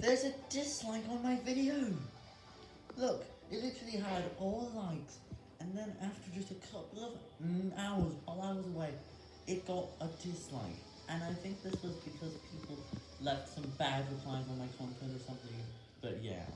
There's a dislike on my video. Look, it literally had all likes, and then after just a couple of mm, hours, while I was away, it got a dislike. And I think this was because people left some bad replies on my content or something, but yeah.